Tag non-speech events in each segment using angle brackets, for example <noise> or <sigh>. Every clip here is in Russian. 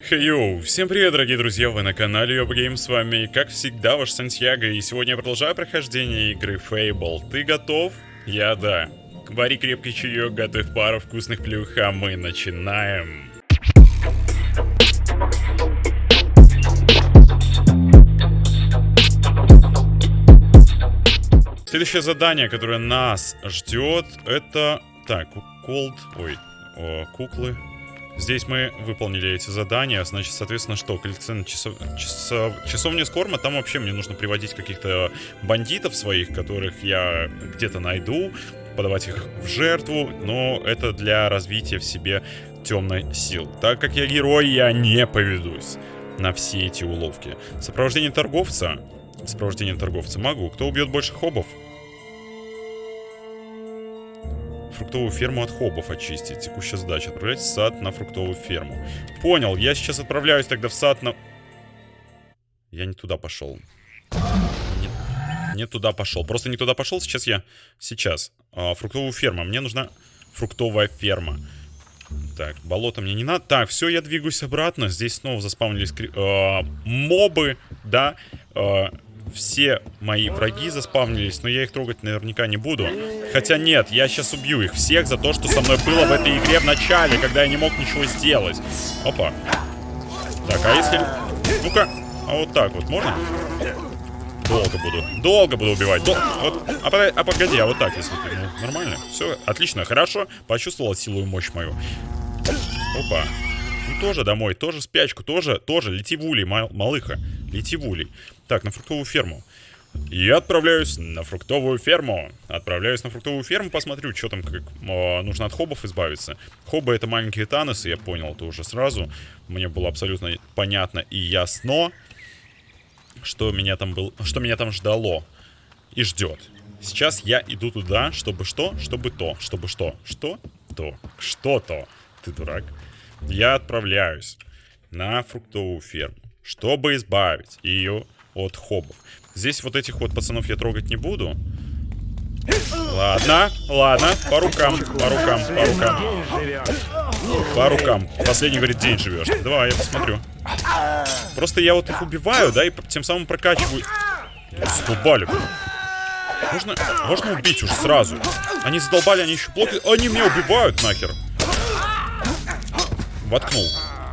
Хейоу, всем привет, дорогие друзья, вы на канале Гейм, с вами, как всегда, ваш Сантьяго, и сегодня я продолжаю прохождение игры Fable. Ты готов? Я да. Вари крепкий чаек, готовь пару вкусных плюх, а мы начинаем. Следующее задание, которое нас ждет, это... Так, Cold... Ой, о, куклы. Здесь мы выполнили эти задания, значит, соответственно, что? Коллекционная часов... часов... часовня Скорма, там вообще мне нужно приводить каких-то бандитов своих, которых я где-то найду, подавать их в жертву, но это для развития в себе темной сил. Так как я герой, я не поведусь на все эти уловки. Сопровождение торговца. Сопровождение торговца могу. Кто убьет больше хобов? Фруктовую ферму от хобов очистить. Текущая задача. Отправлять в сад на фруктовую ферму. Понял. Я сейчас отправляюсь тогда в сад на... Я не туда пошел. Не, не туда пошел. Просто не туда пошел. Сейчас я... Сейчас. А, фруктовую ферму. Мне нужна фруктовая ферма. Так, болото мне не надо. Так, все, я двигаюсь обратно. Здесь снова заспавнились э, мобы, да. Э, все мои враги заспавнились, но я их трогать наверняка не буду. Хотя нет, я сейчас убью их всех за то, что со мной было в этой игре в начале, когда я не мог ничего сделать. Опа. Так, а если... Ну-ка, а вот так вот можно? Долго буду. Долго буду убивать. Дол... Вот, а, а погоди, а вот так, если. Ну, нормально. Все, отлично, хорошо. Почувствовал силу и мощь мою. Опа. Ну, тоже домой, тоже спячку, тоже, тоже. Лети в улей, мал малыха. Лети в улей. Так, на фруктовую ферму. Я отправляюсь на фруктовую ферму. Отправляюсь на фруктовую ферму, посмотрю, что там, как э, нужно от хобов избавиться. Хобы это маленькие таносы, я понял это уже сразу. Мне было абсолютно понятно и ясно, что меня там был, что меня там ждало и ждет. Сейчас я иду туда, чтобы что? Чтобы то. Чтобы что? Что? То. Что-то. Ты дурак. Я отправляюсь на фруктовую ферму, чтобы избавить ее от хобов. Здесь вот этих вот пацанов я трогать не буду. Ладно, ладно, по рукам, по рукам, по рукам. По рукам. Последний говорит, день живешь. Давай, я посмотрю. Просто я вот их убиваю, да, и тем самым прокачиваю. Задолбали. Можно, можно убить уже сразу. Они задолбали, они еще блоки. Они меня убивают нахер. Воткнул.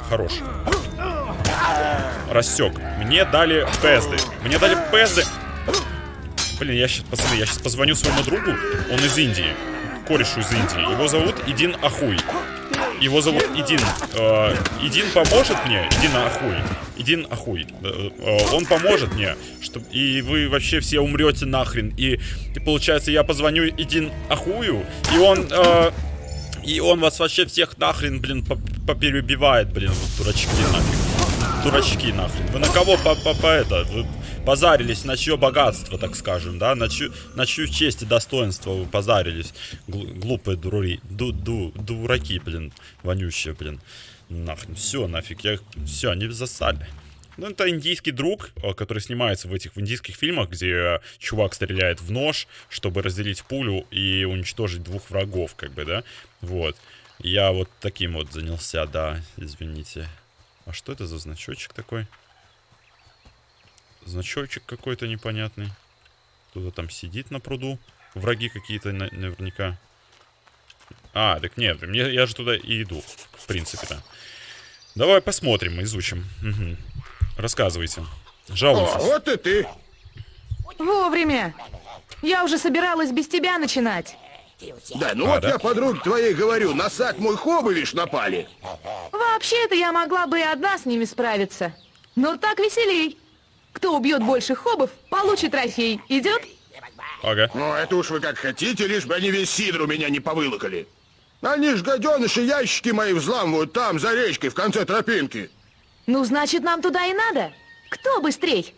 Хорош рассек. Мне дали пезды. Мне дали пезды. Блин, я сейчас, пацаны, я сейчас позвоню своему другу. Он из Индии. Корешу из Индии. Его зовут Идин Ахуй. Его зовут Идин. Э, Идин поможет мне. Идин Ахуй. Идин Ахуй. Э, э, он поможет мне. Чтоб, и вы вообще все умрете нахрен. И, получается, я позвоню Идин Ахую. И он... И он вас вообще всех нахрен, блин, поперебивает, блин, вот дурачки нафиг дурачки нахрен. Вы на кого по, по, по это? Вы позарились на чье богатство, так скажем, да? На чью, на чью честь и достоинство вы позарились. Гл, глупые дураки, ду, ду, дураки, блин, вонющие, блин. Нахрен, все, нафиг, я все, они засали. Ну, это индийский друг, э, который снимается в этих в индийских фильмах, где чувак стреляет в нож, чтобы разделить пулю и уничтожить двух врагов, как бы, да? Вот. Я вот таким вот занялся, да, извините. А что это за значочек такой? Значочек какой-то непонятный. Кто-то там сидит на пруду. Враги какие-то на наверняка. А, так нет, мне, я же туда и иду, в принципе-то. Давай посмотрим, изучим. Угу. Рассказывайте. Жалуйтесь. О, вот и ты. Вовремя. Я уже собиралась без тебя начинать. Да, ну а, вот да? я подруг твоей говорю, на сад мой хобы, напали. Вообще-то я могла бы и одна с ними справиться. Но так веселей. Кто убьет больше хобов, получит трофей. Идет? Ага. Ну, это уж вы как хотите, лишь бы они весь сидр у меня не повылокали. Они ж, гаденыши, ящики мои взламывают там, за речкой, в конце тропинки. Ну, значит, нам туда и надо. Кто быстрей?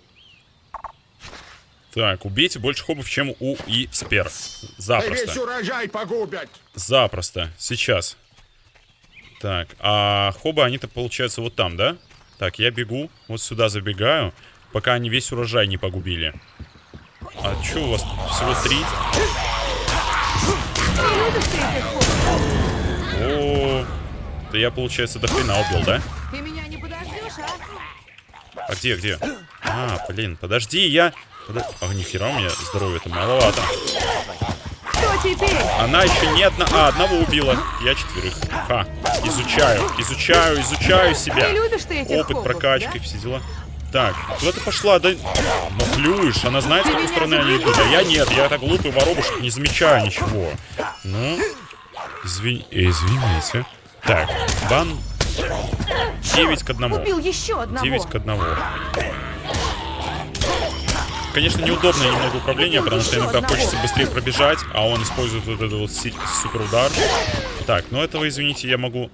Так, убейте больше хобов, чем у и спер. Запросто. Весь урожай погубят. Запросто. Сейчас. Так, а хобы, они-то получается вот там, да? Так, я бегу, вот сюда забегаю, пока они весь урожай не погубили. А что у вас всего три? О, да я, получается, до хрена убил, да? Ты меня не подождешь, а? А где, где? А, блин, подожди, я... А, нихера у меня здоровья-то маловато. Кто теперь? Она еще не одна... А, одного убила. Я четверых. Ха. Изучаю, изучаю, изучаю себя. Ты любишь ты этих Опыт, хоббов, прокачки, да? все дела. Так, куда ты пошла? Да... Махлюешь, она знает, с какой стороны они идут. А я нет, я так глупый воробушек, не замечаю ничего. Ну, извини... э, извините. Так, бан 9 к 1. Убил еще одного. 9 к 1. Конечно, неудобное немного управление, потому что иногда хочется быстрее пробежать, а он использует вот этот вот супер удар. Так, ну этого, извините, я могу...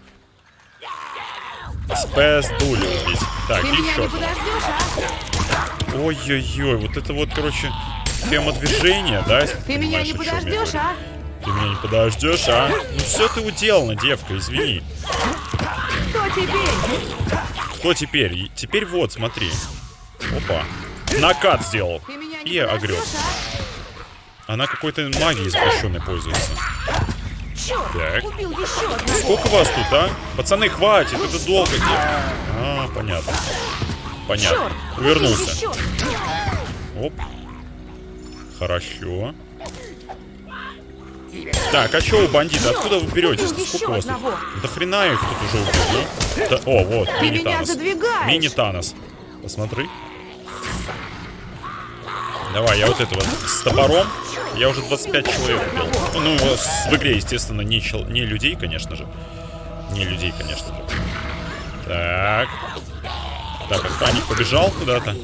Спэс дули убить. Так, еще. а? Ой-ой-ой, вот это вот, короче, фемодвижение, да, если Ты меня не подождешь, а? Ты меня не подождешь, а? Ну все ты уделана, девка, извини. Кто теперь? Кто теперь? Теперь вот, смотри. Опа. Накат сделал. И огреб. а? Она какой-то магией запрещенной пользуется. Так. Сколько вас тут, а? Пацаны, хватит, это долго. А, понятно. Понятно. Увернулся. еще. Оп. Хорошо. Так, а что у бандита? Откуда вы беретесь? Убил Сколько у вас тут? Да хрена их тут уже убил, ну? Да- О, вот, Ты мини меня Танос. задвигаешь. Мини Танос. Посмотри. Давай, я вот этого с топором. Я уже 25 человек убил. Ну, в игре, естественно, не, чел- не людей, конечно же. Не людей, конечно же. Так. Так, охранник побежал куда-то.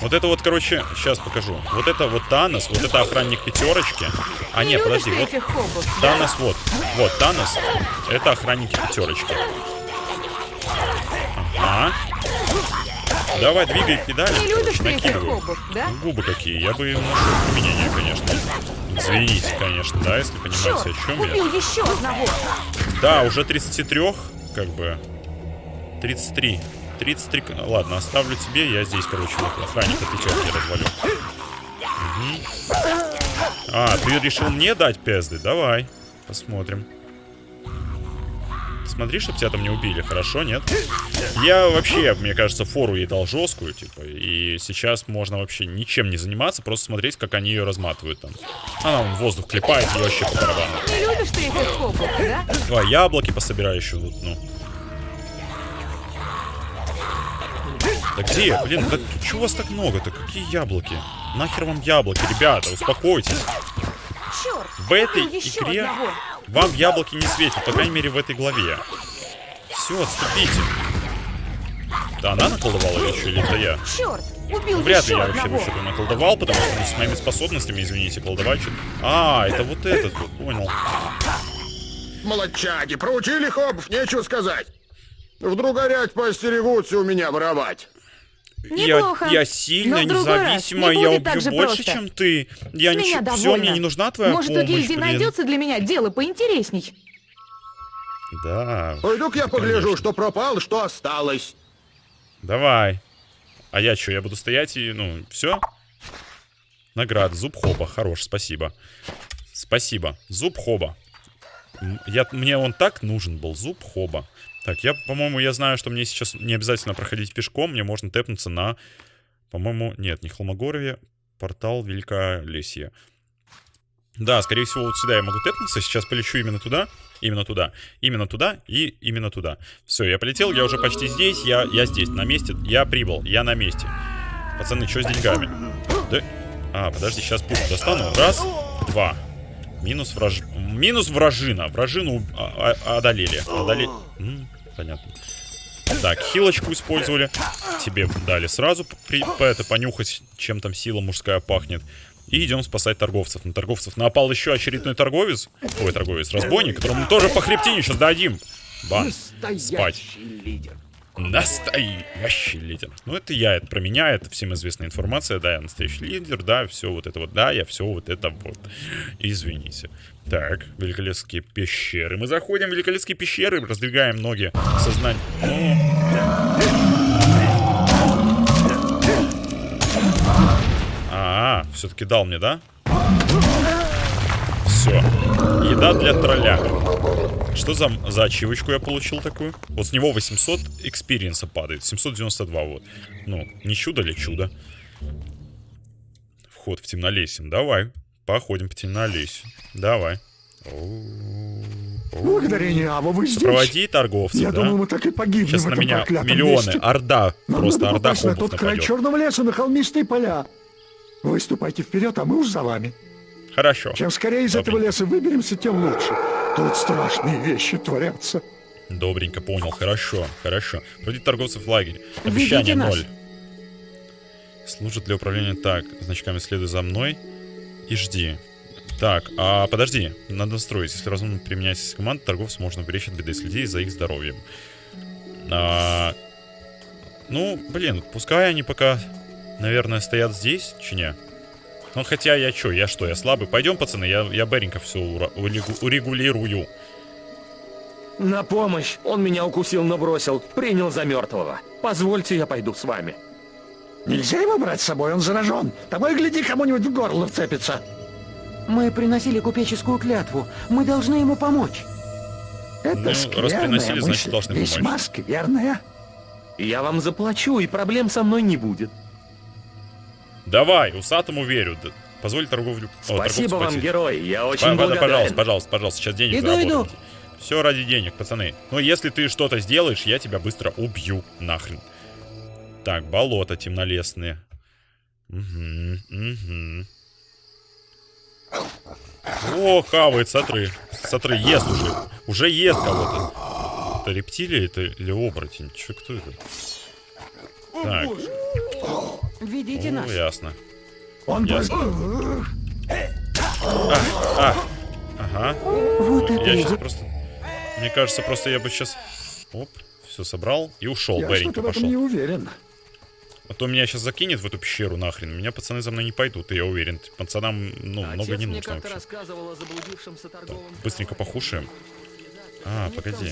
Вот это вот, короче, сейчас покажу. Вот это вот Танос, вот это охранник пятерочки. А, Не нет, подожди, вот? Танос вот. Вот, Танос. Это охранники пятерочки. Ага. Давай, двигай педали. Не любишь ты этих да? Ну, Губы какие. Я бы нашел применение, конечно. Извините, конечно, да, если понимаете, Черт, о чем я. убил еще одного. Да, уже 33, как бы. 33. 33. к- Ладно, оставлю тебе. Я здесь, короче, вот охранник отвечает, я развалю. Мгм. А, ты решил мне дать пезды? Давай. Посмотрим. Смотри, чтобы тебя там не убили, хорошо, нет? Я вообще, мне кажется, фору ей дал жесткую, типа, и сейчас можно вообще ничем не заниматься, просто смотреть, как они ее разматывают там. Она вон воздух клепает, и вообще по барабану. Не любишь ты этих хоббов, да? Давай, яблоки пособираю еще тут, ну. Да где? Блин, да чего вас так много-то? Какие яблоки? Нахер вам яблоки, ребята, успокойтесь. Черт, В этой игре одного. Вам яблоки не светят, по крайней мере в этой главе. Все, отступите. Да она наколдовала что, или это я? Черт, убил Вряд ли еще я вообще одного. вообще наколдовал, потому что ну, с моими способностями, извините, колдовать А, это вот этот вот, понял. Молодчаги, проучили хоббов, нечего сказать. Вдруг горять поостерегутся у меня воровать. Неплохо. Я, я сильно, независимо, не я убью больше, просто. чем ты. Я С ничего, все, мне не нужна твоя Может, помощь, у гильдии блин. найдется для меня дело поинтересней? Да, Пойду-ка я погляжу, конечно. что пропало, что осталось. давай. А я что, я буду стоять и, ну, все? Награда, зуб хоба, хорош, спасибо. Спасибо, зуб хоба. Я, мне он так нужен был, зуб хоба. Так, я, по-моему, я знаю, что мне сейчас не обязательно проходить пешком, мне можно тэпнуться на, по-моему, нет, не Холмогорье, портал Великолесье. Да, скорее всего, вот сюда я могу тэпнуться, сейчас полечу именно туда, именно туда, именно туда и именно туда. Все, я полетел, я уже почти здесь, я, я здесь, на месте, я прибыл, я на месте. Пацаны, что с деньгами? Да? А, подожди, сейчас пушку достану. Раз, два. Минус враж... Минус вражина. Вражину а- а- одолели. Одолели. Понятно. Так, хилочку использовали. Тебе дали сразу при... по- это, понюхать, чем там сила мужская пахнет. И идем спасать торговцев. На торговцев напал еще очередной торговец. Ой, торговец, разбойник, которому мы тоже по хребтине сейчас дадим. Бан. Спать. Настоящий лидер. Ну, это я, это про меня, это всем известная информация. Да, я настоящий лидер, да, все вот это вот, да, я все вот это вот. Извините. Так, великолепские пещеры. Мы заходим в великолепские пещеры, раздвигаем ноги сознание. Ну... А, все-таки дал мне, да? Все. Еда для тролля. Что за, за ачивочку я получил такую? Вот с него 800 experience а падает. 792 вот. Ну, не чудо ли чудо? Вход в темнолесье. Давай. Походим по темнолесью. Давай. Благодарение Аво, вы здесь. Проводи торговцев, Я да? думал, мы так и погибнем Сейчас в на меня миллионы. месте. Орда. Нам Просто орда попасть на хобов тот край нападет. черного леса, на холмистые поля. Вы ступайте вперед, а мы уж за вами. Хорошо. Чем скорее из этого Добренько. леса выберемся, тем лучше. Тут страшные вещи творятся. Добренько, понял. Хорошо, хорошо. Проводить торговцев в лагерь. Обещание ноль. Служит для управления так. Значками следуй за мной и жди. Так, а подожди, надо настроить. Если разумно применять команд, торговцев можно уберечь от беды, следи за их здоровьем. А, ну, блин, пускай они пока, наверное, стоят здесь, чи не? Ну, хотя я чё, я что, я слабый? Пойдем, пацаны, я, я Беренько все урегулирую. На помощь! Он меня укусил, но бросил. Принял за мертвого. Позвольте, я пойду с вами. Нельзя его брать с собой, он заражен. Тобой гляди, кому-нибудь в горло вцепится. Мы приносили купеческую клятву. Мы должны ему помочь. Это Ну, раз скверная приносили, значит, мысль, должны Весьма помочь. скверная. Я вам заплачу, и проблем со мной не будет. Давай, усатому верю. Позволь торговлю... о, Спасибо торговцу вам, платить. герой. Я очень па- благодарен. Пожалуйста, пожалуйста, пожалуйста, сейчас денег Иду, иду. Все ради денег, пацаны. Но если ты что-то сделаешь, я тебя быстро убью нахрен. Так, болото темнолесные. Угу, угу. О, хавает, смотри. Смотри, ест уже. Уже ест кого-то. Это рептилия это или оборотень? Че, кто это? Так, Ведите о, нас. ясно. Он Ясно. просто... А, ага. Вот это Я сейчас просто... Мне кажется, просто я бы сейчас... Оп, все собрал и ушел. Я что-то в этом не пошел. уверен. А то меня сейчас закинет в эту пещеру нахрен. Меня пацаны за мной не пойдут, я уверен. Пацанам, ну, много Отец не нужно вообще. торговом Быстренько похушаем. А, погоди.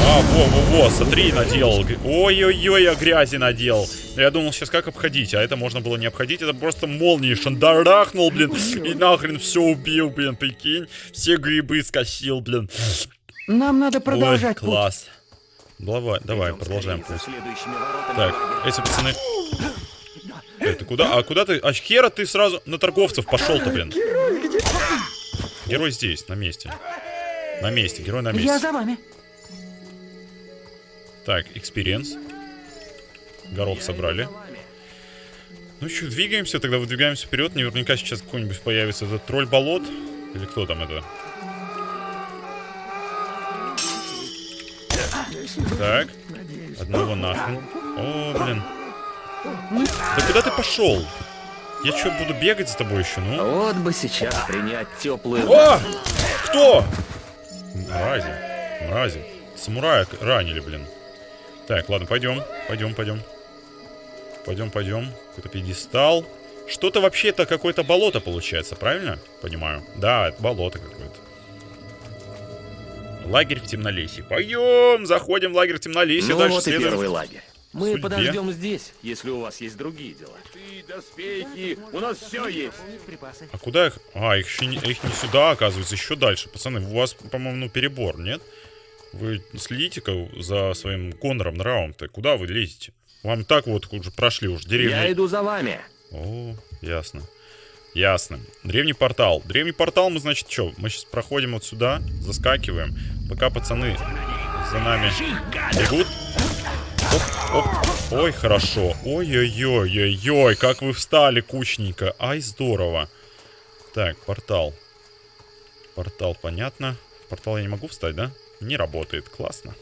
А, во-во-во, смотри, наделал. Ой-ой-ой, я грязи наделал. Я думал, сейчас как обходить, а это можно было не обходить. Это просто молнией шандарахнул, блин. И нахрен все убил, блин, прикинь. Все грибы скосил, блин. Нам надо Ой, продолжать путь. Давай, давай, продолжаем путь. Так, эти пацаны... Эй, ты куда? А куда ты? А хера ты сразу на торговцев пошел-то, блин. Герой здесь, на месте. На месте, герой на Я месте. за вами. Так, experience. Горох Я собрали. Ну что, двигаемся, тогда выдвигаемся вперед. Наверняка сейчас какой-нибудь появится этот тролль болот. Или кто там это? Так, одного нахрен. О, блин. Да куда ты пошел? Я что, буду бегать за тобой еще, ну? Вот бы сейчас принять теплую... О! Кто? Мрази. Мрази. Самурая ранили, блин. Так, ладно, пойдем. Пойдем, пойдем. Пойдем, пойдем. Какой-то пьедестал. Что-то вообще-то какое-то болото получается, правильно? Понимаю. Да, это болото какое-то. Лагерь в темнолесье. Пойдем, заходим в лагерь в темнолесье. Ну дальше вот и следуем. первый лагерь. Мы Судьбе. подождем здесь, если у вас есть другие дела. Ты, доспехи, у нас все есть. А куда их? А, их, еще не, их не сюда, оказывается, еще дальше. Пацаны, у вас, по-моему, ну, перебор, нет? Вы следите-ка за своим Конором нравом-то. Куда вы лезете? Вам так вот уже прошли уж деревню. Я иду за вами. О, ясно. Ясно. Древний портал. Древний портал мы, значит, что? Мы сейчас проходим вот сюда, заскакиваем. Пока пацаны за нами бегут. Оп, оп. Ой, хорошо. Ой-ой-ой-ой-ой, как вы встали кучненько. Ай, здорово. Так, портал. Портал, понятно. Портал я не могу встать, да? Не работает. Классно.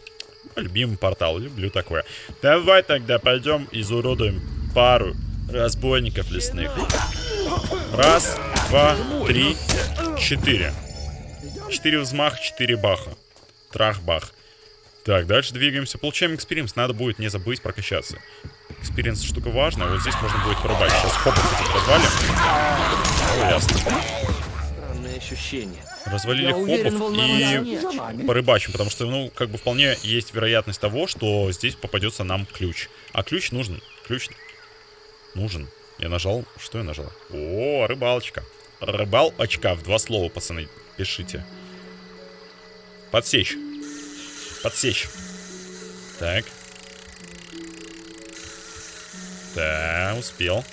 Любимый портал, люблю такое. Давай тогда пойдем изуродуем пару разбойников лесных. Раз, два, три, четыре. Четыре взмаха, четыре баха. Трах-бах. Так, дальше двигаемся. Получаем experience. Надо будет не забыть прокачаться. Experience штука важная. Вот здесь можно будет порубать. Сейчас хобов этих развалим. О, ясно. Странное ощущение. Развалили Я уверен, хобов и порыбачим, потому что, ну, как бы вполне есть вероятность того, что здесь попадется нам ключ. А ключ нужен. Ключ нужен. Я нажал. Что я нажал? О, рыбалочка. Рыбалочка в два слова, пацаны. пишите. Подсечь. Подсечь. Так. Да, успел.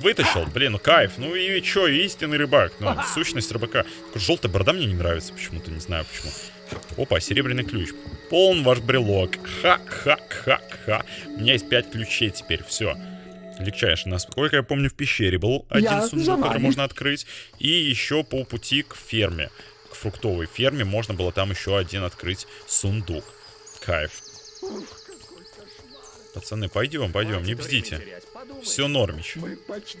Вытащил, блин, ну кайф. Ну и чё, истинный рыбак. Ну, сущность рыбака. Желтая борода мне не нравится почему-то, не знаю почему. Опа, серебряный ключ. Полн ваш брелок. Ха-ха-ха-ха. У меня есть пять ключей теперь, все. Легчайший. Насколько я помню, в пещере был один Я сундук, за который можно открыть. И еще по пути к ферме. К фруктовой ферме можно было там еще один открыть сундук. Кайф. Пацаны, пойдем, пойдем, не бздите. Все нормич. Мы почти...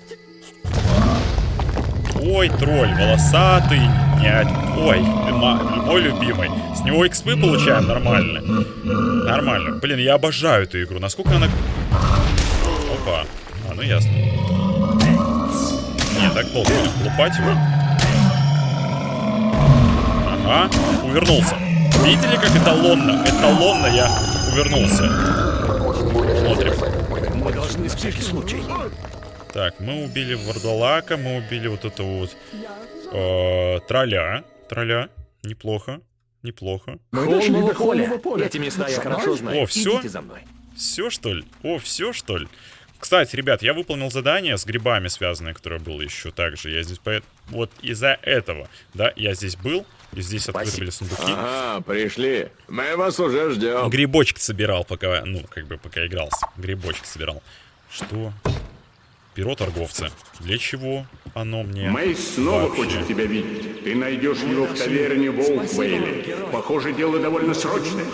Ой, тролль, волосатый. Нет. Ой, мой любимый. С него экспы получаем нормально. Нормально. Блин, я обожаю эту игру. Насколько она... Опа. А, ну ясно. Не, так долго будем лупать его. Ага, увернулся. Видели, как эталонно? Эталонно я увернулся. Смотрим. Мы должны на всякий случай. Так, мы убили Вардалака, мы убили вот это вот э, тролля. Тролля. Неплохо. Неплохо. Мы дошли до холмового поля. Эти места я хорошо знаю. О, всё? Идите за мной. Все, что ли? О, все, что ли? Кстати, ребят, я выполнил задание с грибами связанное, которое было еще также. Я здесь по... Вот из-за этого, да, я здесь был, и здесь открыты были сундуки. Ага, пришли. Мы вас уже ждем. Грибочки собирал, пока, ну, как бы, пока игрался. Грибочки собирал. Что? Перо торговца. Для чего оно мне? Мейс снова вообще? хочет тебя видеть. Ты найдешь его в таверне Волквейле. Похоже, дело довольно срочное.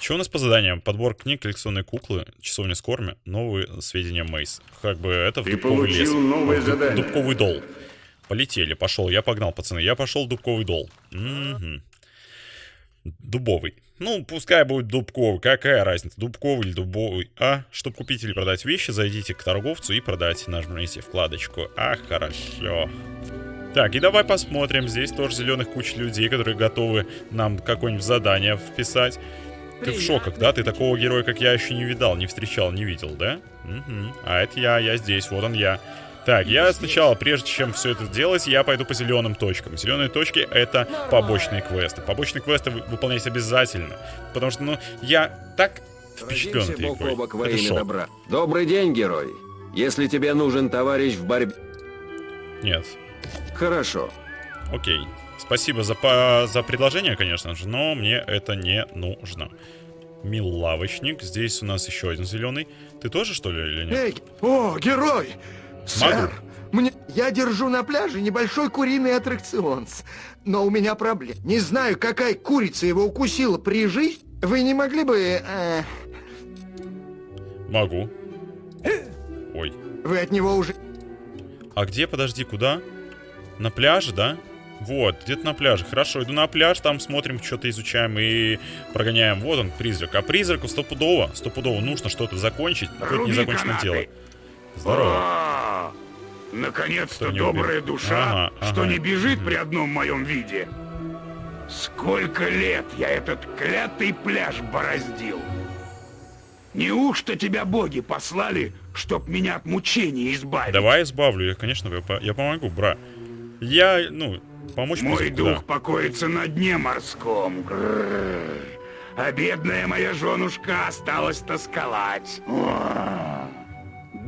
Что у нас по заданиям? Подбор книг, коллекционные куклы, часовня с корми, новые сведения Мейс. Как бы это в Ты дубковый лес. новое В дуб- задание. Дубковый дол. Полетели, пошел, я погнал, пацаны. Я пошел в дубковый дол. Мгм. Дубовый. Ну, пускай будет дубковый. Какая разница, дубковый или дубовый? А, чтобы купить или продать вещи, зайдите к торговцу и продайте. Нажмите вкладочку. А, хорошо. Так, и давай посмотрим. Здесь тоже зеленых куча людей, которые готовы нам какое-нибудь задание вписать. Ты в шоках, да? Ты такого героя, как я, еще не видал, не встречал, не видел, да? Мгм. А это я, я здесь, вот он я. Так, я сначала, прежде чем все это делать, я пойду по зеленым точкам. Зеленые точки — это побочные квесты. Побочные квесты вы- выполнять обязательно. Потому что, ну, я так впечатлен этой игрой. бок во Это шок. добра. Добрый день, герой. Если тебе нужен товарищ в борьбе... Нет. Хорошо. Окей. Спасибо за, по- за предложение, конечно же, но мне это не нужно. Милавочник. Здесь у нас еще один зеленый. Ты тоже, что ли, или нет? Эй, о, герой! Сэр, мне... я держу на пляже небольшой куриный аттракцион. Но у меня проблема. Не знаю, какая курица его укусила при жизни. Вы не могли бы... э, Могу. Ой. вы от него уже... А где, подожди, куда? На пляже, да? Вот, где-то на пляже. Хорошо, иду на пляж, там смотрим, что-то изучаем и прогоняем. Вот он, призрак. А призраку стопудово, стопудово нужно что-то закончить. Какое-то незаконченное канаты. дело. Здорово. А, Наконец-то добрая убил? душа, Ага, что ага. не бежит при одном моем виде. Сколько лет я этот клятый пляж бороздил. Неужто тебя боги послали, чтоб меня от мучений избавить? Давай избавлю, я, конечно, я, я помогу, бра. Я, ну, помочь Мой призраку, дух да. покоится на дне морском. А бедная моя женушка осталась тосковать.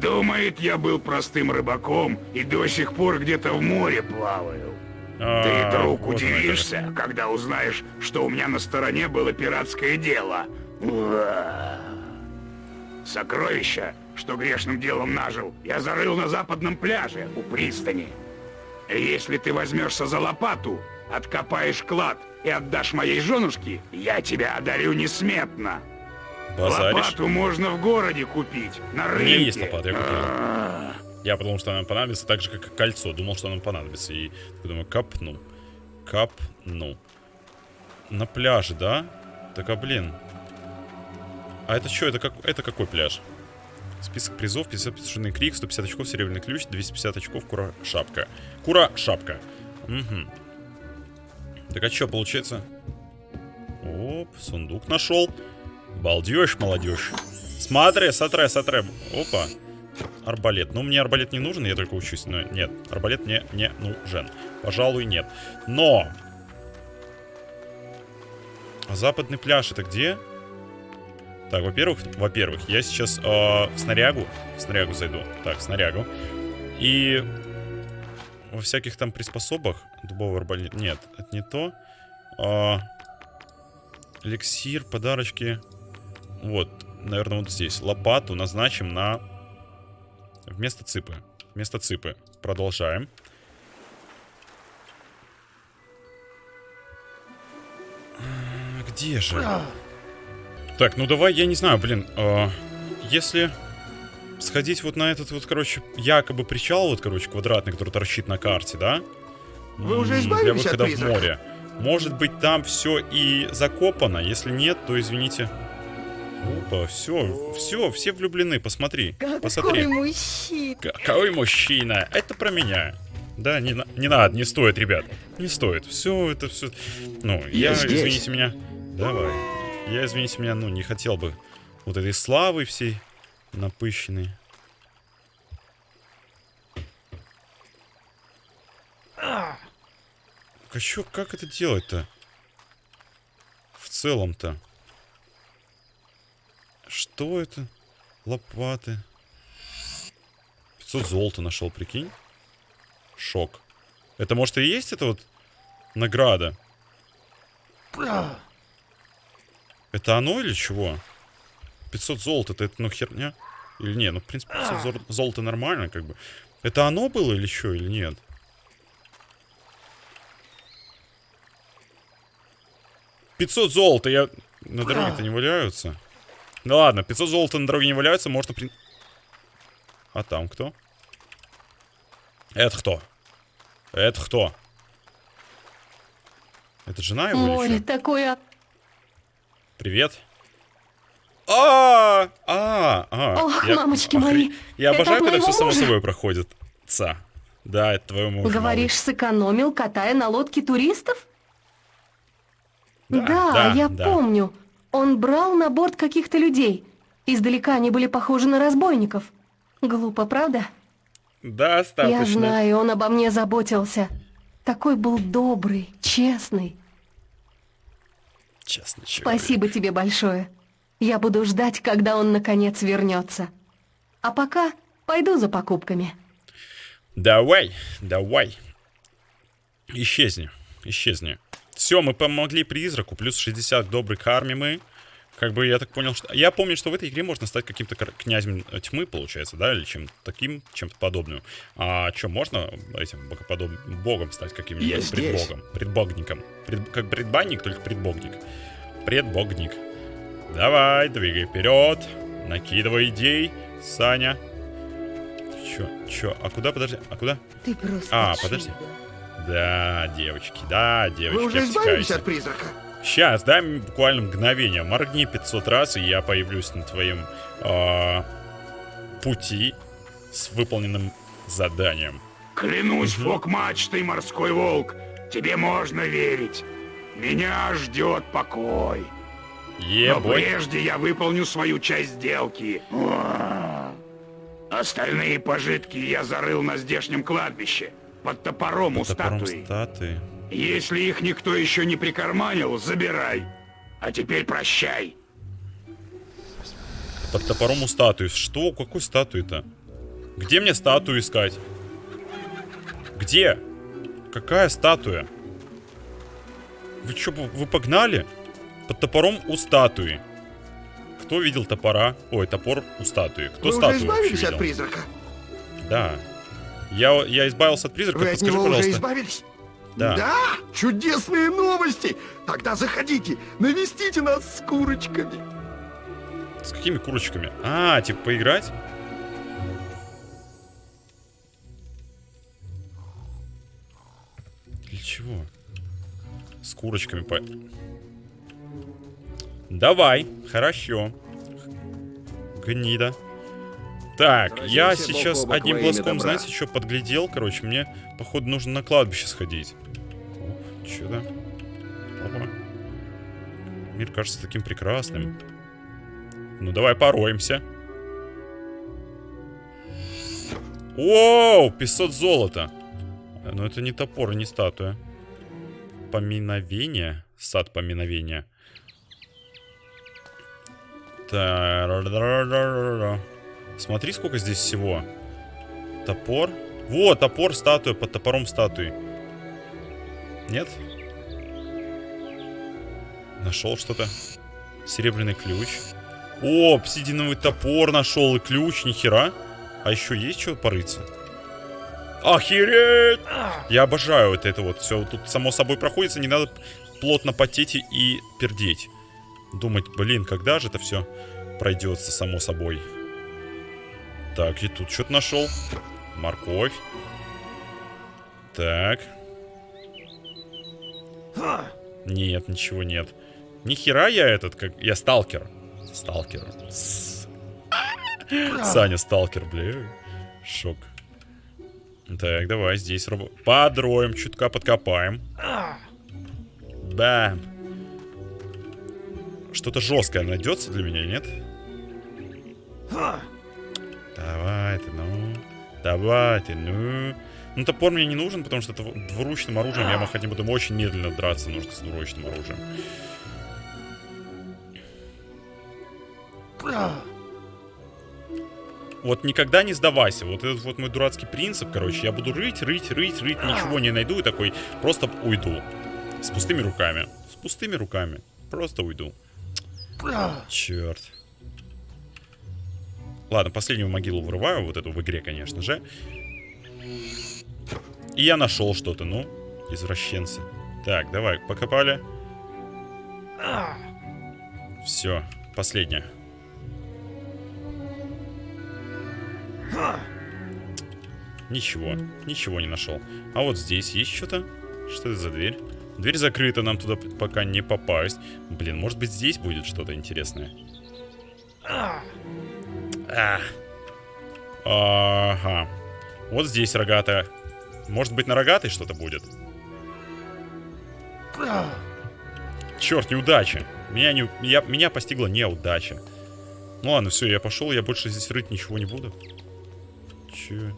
Думает, я был простым рыбаком и до сих пор где-то в море плаваю. А, Ты, друг, оно как. удивишься, когда узнаешь, что у меня на стороне было пиратское дело. Сокровища, что грешным делом нажил, я зарыл на западном пляже у пристани. Если ты возьмешься за лопату, откопаешь клад и отдашь моей женушке, я тебя одарю несметно. Базаришь? Лопату можно в городе купить, на У рынке. меня есть лопата, я купил. А, Я подумал, что она понадобится так же, как и кольцо. Думал, что оно понадобится. И думаю, капну. Капну. На пляже, да? Так, а блин. А это что? Это, как, это какой пляж? Список призов, 50 петушиный крик, 150 очков, серебряный ключ, 250 очков, кура шапка. Кура шапка. Угу. Так а что, получается? Оп, сундук нашел. Балдеж, молодежь. Смотри, смотри, смотри. Опа. арбалет. Ну, мне арбалет не нужен, я только учусь. Но нет, арбалет мне не нужен. Пожалуй, нет. Но! Западный пляж это где? Так, во-первых, во-первых, я сейчас э, в снарягу, в снарягу зайду. Так, снарягу. И во всяких там приспособах дубовый арбалет. Нет, это не то. А, эликсир, подарочки. Вот, наверное, вот здесь. Лопату назначим на... Вместо цыпы. Вместо цыпы. Продолжаем. Где же? Так, ну давай, я не знаю, блин. а, если сходить вот на этот вот, короче, якобы причал, вот, короче, квадратный, который торчит на карте, да? Вы уже избавились Для от выхода в призрака? море. Может быть, там все и закопано. Если нет, то извините. Опа, все, все, все влюблены, посмотри. Посмотри. мужчина. Какой мужчина? Это про меня. Да, не, не надо, не стоит, ребят. Не стоит. Все, это все. Ну, я, Я здесь. извините меня. Давай. Я, извините меня, ну, не хотел бы вот этой славы всей напыщенной. А чё, как это делать-то? В целом-то. Что это? Лопаты. 500 золота нашел, прикинь. Шок. Это может и есть это вот награда? Это оно или чего? 500 золота, это, ну херня? Или не, ну в принципе 500 зор- золота нормально как бы. Это оно было или что, или нет? Пятьсот золота, я... На дороге-то не валяются. Ну ладно, 500 золота на дороге не валяются, можно... При... А там кто? Это кто? Это кто? Это жена его или Море чё? такое... Привет. А, а, а. Ох, Я- мамочки охре- мои, Я обожаю, когда все само собой проходит. Ца. Да, это твоего мужа. Говоришь, сэкономил, катая на лодке туристов? Да, Да, да, я да. помню. Он брал на борт каких-то людей. Издалека они были похожи на разбойников. Глупо, правда? малый. Достаточно. Я знаю, он обо мне заботился. Такой был добрый, честный. Честно, человек. Спасибо тебе большое. Я буду ждать, когда он наконец вернется. А пока пойду за покупками. Давай, давай. Исчезни, исчезни. Все, мы помогли призраку, плюс 60 добрых армии мы. Как бы я так понял, что... Я помню, что в этой игре можно стать каким-то князем э, тьмы, получается, да? Или чем-то таким, чем-то подобным. А что, можно этим богоподоб- богом стать каким-нибудь предбогом? Предбогником. Пред- Как предбанник, только предбогник. Предбогник. Давай, двигай вперед. Накидывай идей, Саня. Чё, чё, а куда, подожди, а куда? Ты просто А, подожди. Да, девочки, да, девочки, Вы уже избавились от призрака? Сейчас, дай мне буквально мгновение. Моргни 500 раз, и я появлюсь на твоем а, пути с выполненным заданием. Клянусь, фок-мачтой, морской волк, тебе можно верить. Меня ждет покой. Но Ебой. прежде я выполню свою часть сделки. Остальные пожитки я зарыл на здешнем кладбище, под топором у Топором статуи. статуи. Если их никто еще не прикарманил, забирай. А теперь прощай. Под топором у статуи. Что? Какой статуи-то? Где мне статую искать? Где? Какая статуя? Вы что, вы погнали? Под топором у статуи. Кто видел топора? Ой, топор у статуи. Кто уже статую вообще избавились от призрака? Да. Я, я избавился от призрака. Вы от него уже пожалуйста. избавились? Да. Чудесные новости! Тогда заходите, навестите нас с курочками. С какими курочками? А, типа поиграть? Для чего? С курочками по... Давай, хорошо. Гнида. Так, я сейчас одним глазком, знаете, что подглядел? Короче, мне, походу, нужно на кладбище сходить. О, чудо. Опа. Мир кажется таким прекрасным. Ну давай пороемся. Оу, 500 золота. Но это не топор, не статуя. Поминовение. Сад поминовения. Та-ра-ра-ра-ра-ра. Смотри, сколько здесь всего. Топор. Вот, топор, статуя, под топором статуи. Нет? Нашел что-то. Серебряный ключ. О, обсидиновый топор нашел и ключ, нихера. А еще есть что порыться? Охереть! Я обожаю вот это вот. Все тут само собой проходится, не надо плотно потеть и- пердеть. Думать, блин, когда же это все пройдется само собой. Так, и тут что-то нашел. Морковь. Так. Нет, ничего нет. Ни хера я этот, как... Я сталкер. Сталкер. С- Саня сталкер, бля. Шок. Так, давай здесь раб- подроем, чутка подкопаем. Бам. Что-то жесткое найдется для меня, нет? Давай ты, ну. Давай ты, ну. Ну, топор мне не нужен, потому что это двуручным оружием я хотя бы буду очень медленно драться нужно с двуручным оружием. Вот никогда не сдавайся. Вот этот вот мой дурацкий принцип, короче. Я буду рыть, рыть, рыть, рыть, ничего не найду и такой просто уйду. С пустыми руками. С пустыми руками. Просто уйду. Черт. Ладно, последнюю могилу вырываю, вот эту в игре, конечно же. И я нашел что-то, ну, извращенцы. Так, давай, покопали. Все, последняя. Ничего, ничего не нашел. А вот здесь есть что-то? Что это за дверь? Дверь закрыта, нам туда пока не попасть. Блин, может быть здесь будет что-то интересное. А. Ага. Вот здесь рогатая. Может быть на рогатой что-то будет? Черт, неудача. Меня, не, я, меня постигла неудача. Ну ладно, все, я пошел, я больше здесь рыть ничего не буду. Че?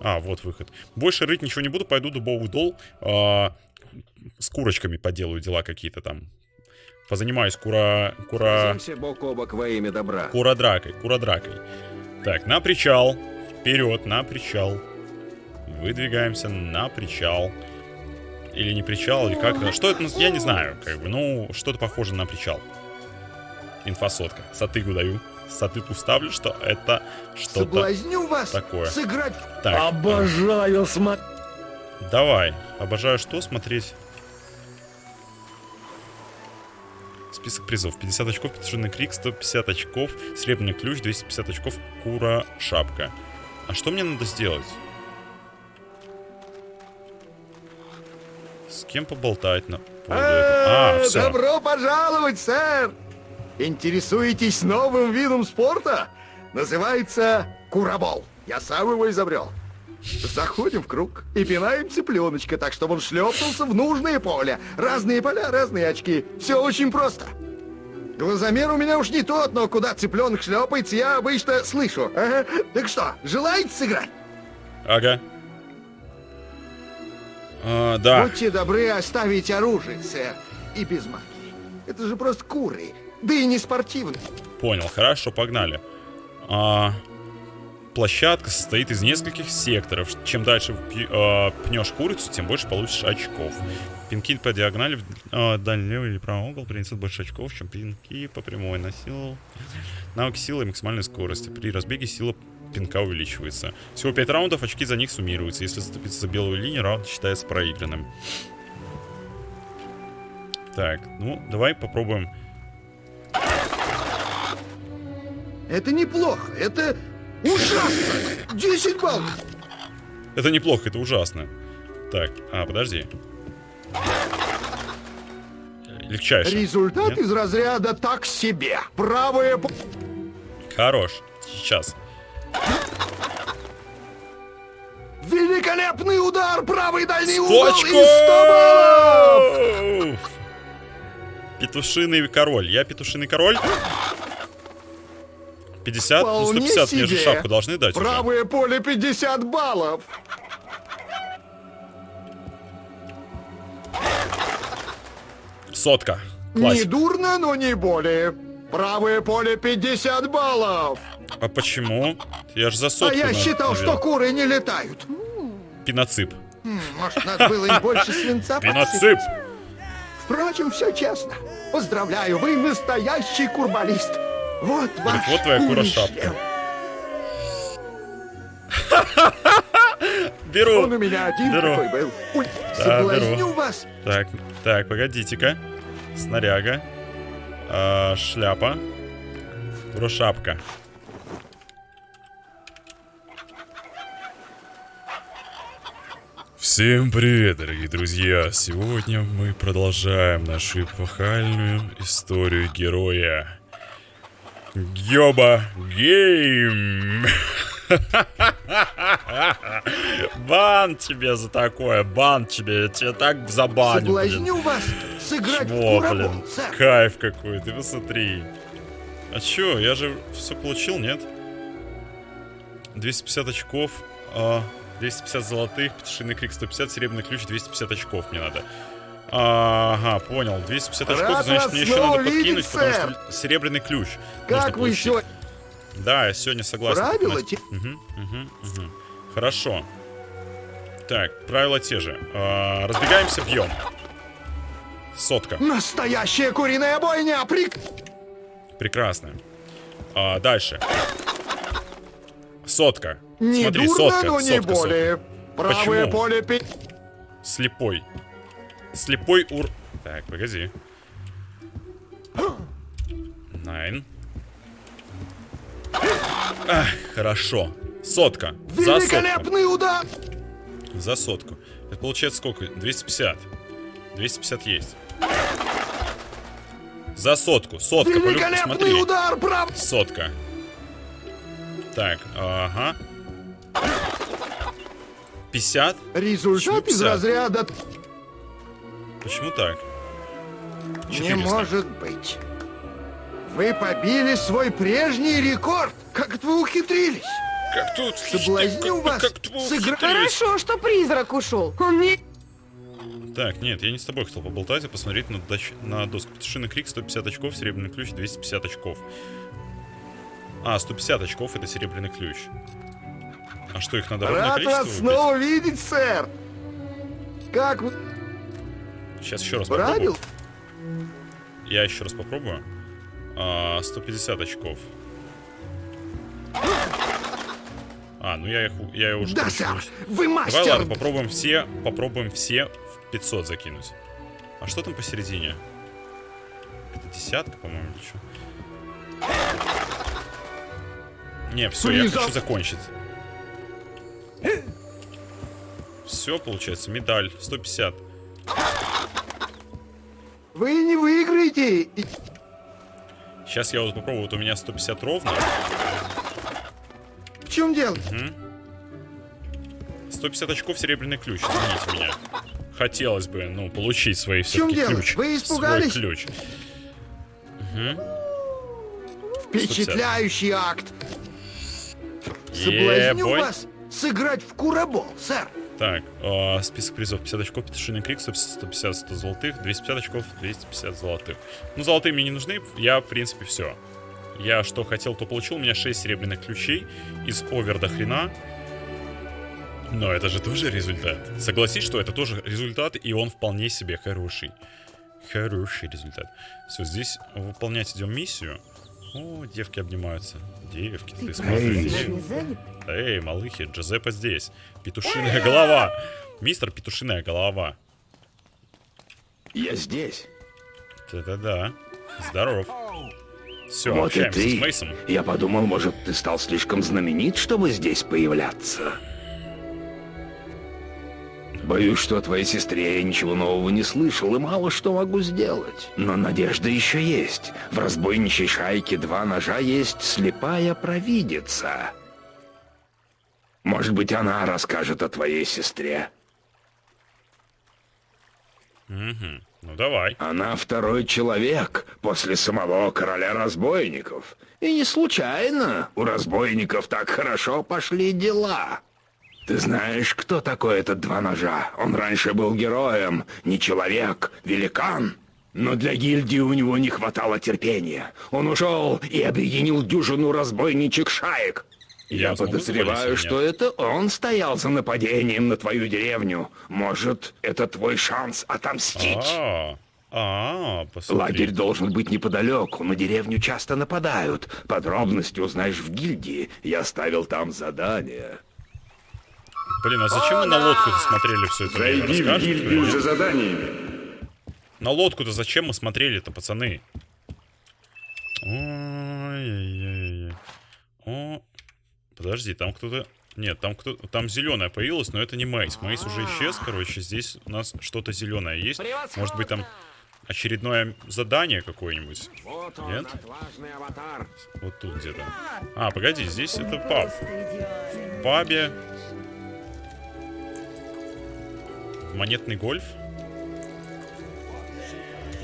А, вот выход. Больше рыть ничего не буду, пойду дубовый дол. а, с курочками поделаю дела какие-то там. Позанимаюсь кура... кура... Бок о бок во имя добра. Куродракой, куродракой. Так, на причал. Вперед, на причал. Выдвигаемся на причал. Или не причал, или как это. Что это? Я не знаю. Как бы, ну, что-то похоже на причал. Инфосотка. Сатыгу даю. Сатыгу ставлю, что это что-то... Соблазню вас такое. сыграть Так, Обожаю смотреть. давай. Обожаю что смотреть? Список призов. 50 очков, петушиный крик, 150 очков, серебряный ключ, 250 очков, кура, шапка. А что мне надо сделать? С кем поболтать на? А, Э, все. Добро пожаловать, сэр! Интересуетесь новым видом спорта? Называется курабол. Я сам его изобрел. Заходим в круг и пинаем цыпленочка, так чтобы он шлепнулся в нужное поле. Разные поля, разные очки. Все очень просто. Глазомер у меня уж не тот, но куда цыпленок шлепается, я обычно слышу. Ага. Так что, желаете сыграть? Ага. А, да. Будьте добры оставить оружие, сэр, и без магии. Это же просто куры, да и не спортивные. Понял, хорошо, погнали. А, площадка состоит из нескольких секторов. Чем дальше а, пнешь курицу, тем больше получишь очков. Пинки по диагонали в а, дальний левый или правый угол принесут больше очков, чем пинки по прямой на силу. Навык силы и максимальной скорости. При разбеге сила пинка увеличивается. Всего 5 раундов, очки за них суммируются. Если заступиться за белую линию, раунд считается проигранным. Так, ну, давай попробуем. Это неплохо, это ужасно. 10 баллов. Это неплохо, это ужасно. Так, а, подожди. Легчайше. Результат Нет? из разряда так себе. Правое... п- Хорош. Сейчас. Великолепный удар, правый дальний Сто угол и 100 баллов. Петушиный король. Я петушиный король. 50? Ну, Вполне 150 мне же себе. шапку должны дать уже. Правое поле 50 баллов. Сотка. Не Классик. дурно, но не более. Правое поле 50 баллов. А почему? Я же за А сотку я на- считал, навел. что куры не летают. Пиноцип. М, Может, надо было им больше свинца <laughs> Пиноцип! Впрочем, все честно. Поздравляю, вы настоящий курбалист. Вот ваш вот твоя курошапка. <laughs> Беру. Он у меня один Беру. такой был. Ой, Да, беру. вас. Так, так, погодите-ка. Снаряга. А, шляпа. Курошапка. Всем привет, дорогие друзья! Сегодня мы продолжаем нашу эпохальную историю героя. Гёба Гейм! Бан тебе за такое, бан тебе, я тебе так забаню, блин. Соблазню вас сыграть в Чмо, курабол, блин, кайф какой, ты посмотри. А чё, я же все получил, нет? 250 очков, а, 250 золотых, петушиный крик 150, серебряный ключ 250 очков мне надо. Ага, понял. 250 очков, значит, мне еще надо подкинуть, потому что серебряный ключ. Как вы сегодня... Да, я сегодня согласен. Правила те-. Хорошо. Так, правила те же. А, разбегаемся, бьем. Сотка. Настоящая куриная бойня! Прик... Прекрасно. А, дальше. Сотка. Не Смотри, дурно, сотка, но не сотка, более. Правое Почему? поле... пи- сотка. Слепой. Слепой ур... Так, погоди. Найн. Ах, хорошо. Сотка. За сотку. Великолепный удар! За сотку. Это получается сколько? 250. 250 есть. За сотку. Сотка, полюб... Великолепный смотри. удар, прав... Сотка. Так, ага. 50? Результат из 50. разряда Почему так? не 400. может быть. Вы побили свой прежний рекорд. Как это вы ухитрились? Как тут? Соблазню как- вас как тут сыграть. ухитрились? Хорошо, что призрак ушел. Он не... Так, нет, я не с тобой хотел поболтать, а посмотреть на, доч- на доску. Петушиный крик 150 очков, серебряный ключ 250 очков. А, 150 очков это серебряный ключ. А что, их надо ровное Рад количество вас выбить? снова видеть, сэр. Как вы... Сейчас еще раз Правил? попробую. Я еще раз попробую. А, 150 очков. А, ну я их, я уже... Да, сэр. Вы Давай, мастер. ладно, попробуем все, попробуем все в 500 закинуть. А что там посередине? Это десятка, по-моему, или что? Не, все, я хочу закончить. Все, получается, медаль 150. Вы не выиграете. Сейчас я вот попробую, вот у меня 150 ровно. В чем дело? 150 очков серебряный ключ, извините меня. Хотелось бы, ну, получить свои чем все-таки дело? ключ. Вы испугались? Свой ключ. Впечатляющий акт. Соблазню вас сыграть в курабол, сэр. Так, э, список призов. 50 очков, петушиный крик, 150, 100 золотых, 250 очков, 250 золотых. Ну, золотые мне не нужны, я, в принципе, все. Я что хотел, то получил. У меня 6 серебряных ключей из овер до хрена. Но это же тоже результат. Согласись, что это тоже результат, и он вполне себе хороший. Хороший результат. Все, здесь выполнять идем миссию. О, девки обнимаются. Девки, ты смотришь. девки. Эй, малыхи, Джозеппе здесь. Петушиная голова. Мистер Петушиная голова. Я здесь. Да-да-да. Здоров. Все, Вот и общаемся ты. с Мейсом. Я подумал, может, ты стал слишком знаменит, чтобы здесь появляться. Боюсь, что о твоей сестре я ничего нового не слышал и мало что могу сделать. Но надежда еще есть. В разбойничьей шайке два ножа есть слепая провидица. Может быть, она расскажет о твоей сестре. Ну, давай. Она второй человек после самого короля разбойников. И не случайно у разбойников так хорошо пошли дела. Ты знаешь, кто такой этот два ножа? Он раньше был героем, не человек, великан. Но для гильдии у него не хватало терпения. Он ушел и объединил дюжину разбойничек шаек. Я Я подозреваю, что это он стоял за нападением на твою деревню. Может, это твой шанс отомстить? А, а, посмотри. Лагерь должен быть неподалеку, на деревню часто нападают. Подробности узнаешь в гильдии. Я оставил там задание. Блин, а зачем мы на лодку-то смотрели все это время? Зайди в за заданиями. На лодку-то зачем мы смотрели-то, пацаны? Ой-ой-ой. О, подожди, там кто-то... Нет, там кто там зеленая появилась, но это не Мейс. Мейс уже исчез, короче, здесь у нас что-то зеленое есть. Может быть там очередное задание какое-нибудь? Вот он, Нет? Вот тут где-то. А, погоди, здесь это паб. В пабе... Монетный гольф?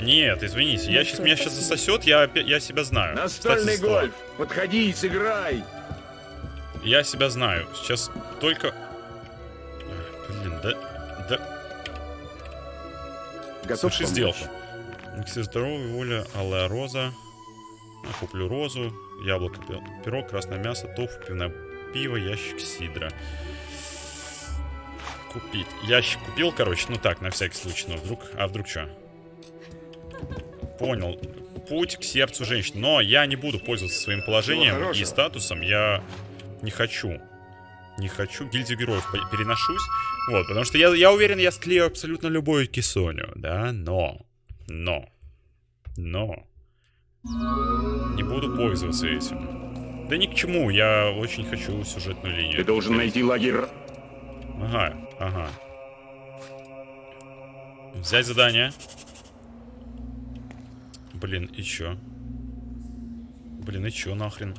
Нет, извините, я сейчас меня сейчас засосет, я, я себя знаю. Настольный Кстати, гольф. Подходи и сыграй. Я себя знаю. Сейчас только... Ах, Блин, да... Да... Готов помочь? сделку. Все здоровья, воля, алая роза. Я куплю розу, яблоко, пи- пирог, красное мясо, тофу, пивное пиво, ящик сидра. Купить. Ящик купил, короче, ну так, на всякий случай, но вдруг... А вдруг что? Понял. Путь к сердцу женщины. Но я не буду пользоваться своим положением и статусом. Я не хочу. Не хочу. Гильдию героев переношусь. Вот, потому что я, я уверен, я склею абсолютно любую кисоню, да, но... Но... Но... Не буду пользоваться этим. Да ни к чему, я очень хочу сюжетную линию. Ты должен найти лагерь. Ага, ага. Взять задание. Блин, и чё? Блин, и чё нахрен?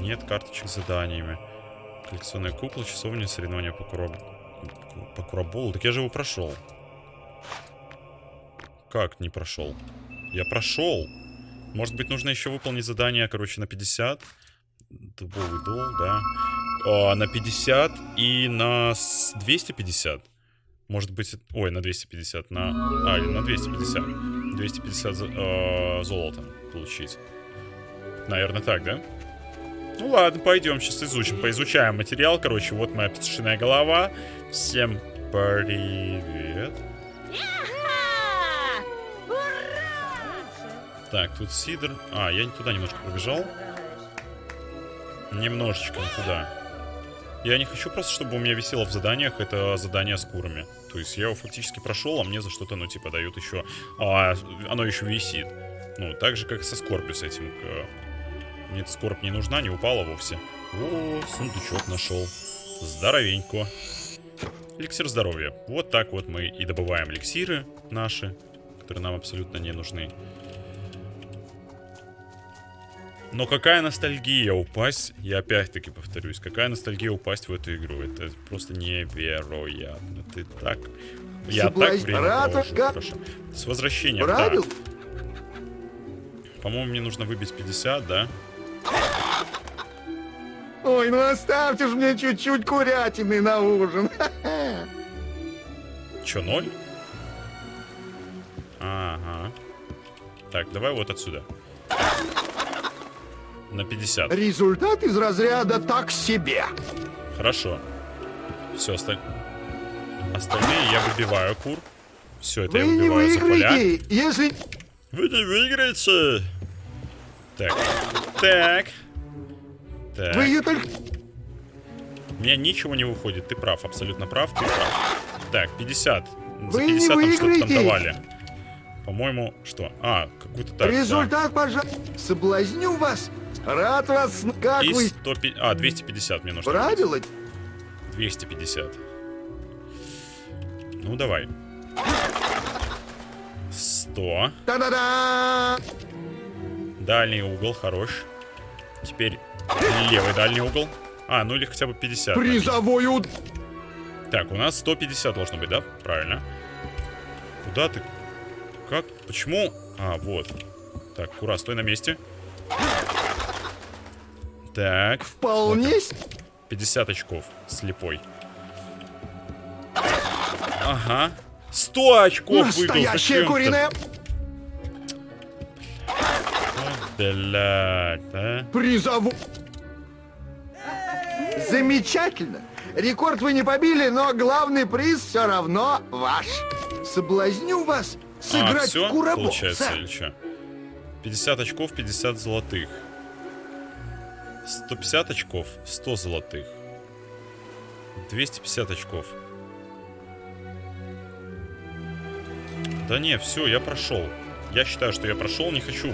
Нет карточек с заданиями. Коллекционная кукла, часовня, соревнования по, кураб... по кураболу. Так я же его прошел. Как не прошел? Я прошел. Может быть, нужно еще выполнить задание, короче, на 50. Дубовый дол, да. А, на 50 и на с- 250. Может быть, ой, на 250, на... А, или на 250. 250 за- э, золота получить. Наверное, так, да? Ну ладно, пойдем, сейчас изучим. Поизучаем материал. Короче, вот моя петушиная голова. Всем привет. Так, тут сидр. А, я туда немножко пробежал. Немножечко не туда. Я не хочу просто, чтобы у меня висело в заданиях это задание с курами. То есть я его фактически прошел, а мне за что-то, ну, типа, дают еще... А, оно еще висит. Ну, так же, как со Скорпио с этим. Мне эта скорбь не нужна, не упала вовсе. О, сундучок нашел. Здоровенько. Эликсир здоровья. Вот так вот мы и добываем эликсиры наши, которые нам абсолютно не нужны. Но какая ностальгия упасть, я опять-таки повторюсь, какая ностальгия упасть в эту игру. Это просто невероятно. Ты так... Я так время хорошо. С возвращением, да. По-моему, мне нужно выбить 50, да? Ой, ну оставьте же мне чуть-чуть курятины на ужин. <laughs> Чё, ноль? Ага. Так, давай вот отсюда. На 50. Результат из разряда так себе. Хорошо. Все, осталь... остальные я выбиваю кур. Все, это Вы я не выбиваю за поля. выиграете, если... Вы не выиграете! Так. Так. Так. Вы ее только... У меня ничего не выходит. Ты прав, абсолютно прав. Ты прав. Так, 50. За Вы не 50 нам что-то там выиграете. давали. По-моему, что? А, какую-то так. да. Результат, пожалуйста. Соблазню вас. Рад вас... Как И вы... 150... А, 250 мне нужно. Правила? 250. Ну, давай. 100. Та-да-да! Дальний угол, хорош. Теперь левый дальний угол. А, ну или хотя бы 50. Призовой уд... Так, у нас 150 должно быть, да? Правильно. Куда ты? Как? Почему? А, вот. Так, Кура, стой на месте. Так. Вполне... с- 50 очков. Слепой. Ага. 100 очков. Настоящая зачем-то. куриная... Блядь, а? Призову... Замечательно. Рекорд вы не побили, но главный приз все равно ваш. Соблазню вас А, сыграть все, в курабол, получается, сэр. или что? 50 очков, 50 золотых. 150 очков, 100 золотых. 250 очков. Да не, все, я прошел. Я считаю, что я прошел, не хочу.